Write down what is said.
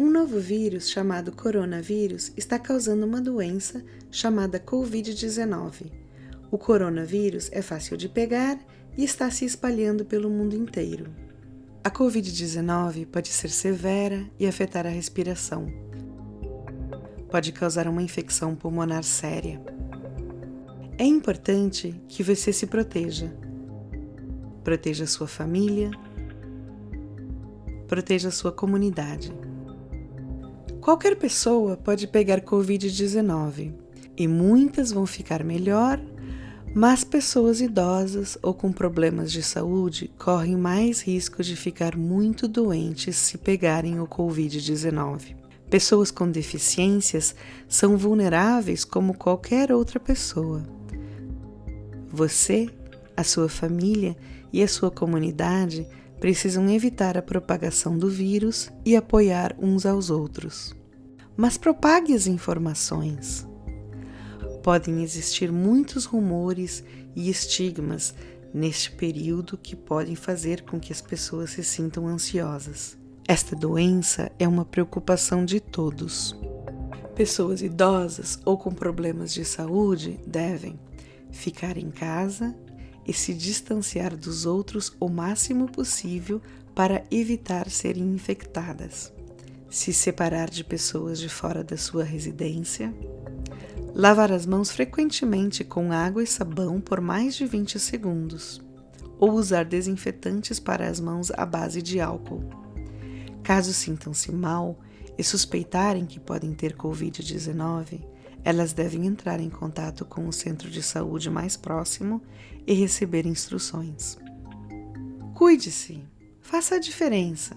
Um novo vírus chamado coronavírus está causando uma doença chamada Covid-19. O coronavírus é fácil de pegar e está se espalhando pelo mundo inteiro. A Covid-19 pode ser severa e afetar a respiração. Pode causar uma infecção pulmonar séria. É importante que você se proteja. Proteja sua família, proteja sua comunidade. Qualquer pessoa pode pegar Covid-19 e muitas vão ficar melhor, mas pessoas idosas ou com problemas de saúde correm mais risco de ficar muito doentes se pegarem o Covid-19. Pessoas com deficiências são vulneráveis como qualquer outra pessoa. Você, a sua família e a sua comunidade precisam evitar a propagação do vírus e apoiar uns aos outros. Mas propague as informações. Podem existir muitos rumores e estigmas neste período que podem fazer com que as pessoas se sintam ansiosas. Esta doença é uma preocupação de todos. Pessoas idosas ou com problemas de saúde devem ficar em casa e se distanciar dos outros o máximo possível para evitar serem infectadas. Se separar de pessoas de fora da sua residência. Lavar as mãos frequentemente com água e sabão por mais de 20 segundos. Ou usar desinfetantes para as mãos à base de álcool. Caso sintam-se mal e suspeitarem que podem ter Covid-19, elas devem entrar em contato com o centro de saúde mais próximo e receber instruções. Cuide-se, faça a diferença.